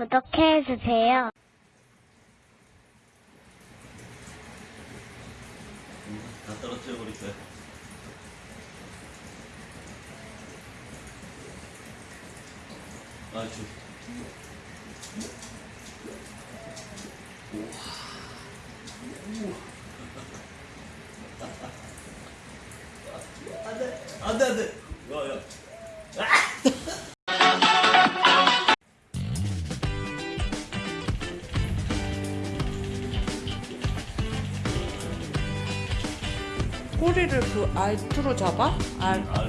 구독해주세요. 다 떨어뜨려 버릴 거야. 아, 저. 우와. 안 돼, 안 돼, 안 돼. 야, 야. 꼬리를 그 알투로 잡아? 알. 아,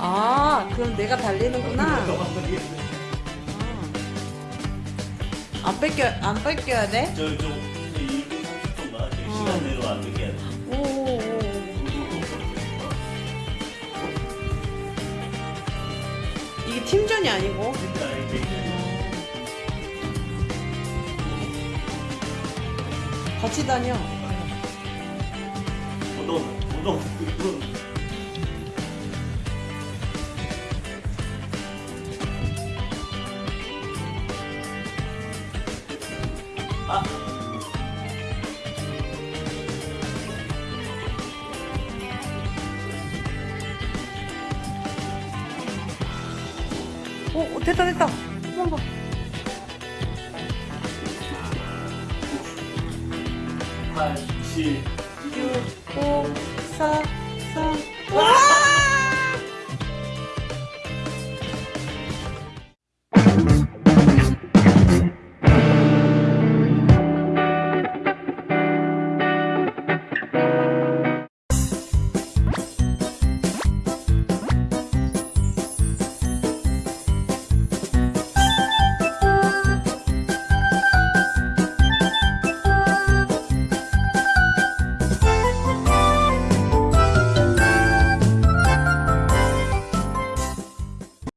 아, 그럼 내가 달리는구나. 안 뺏겨, 안 뺏겨야 돼? 저, 저, 이게 팀전이 아니고. 같이 다녀. 운동, 운동. 아, 오, 오, 됐다, 됐다. 한번 봐. 8, 7, 6, 5, 4, 3. 와!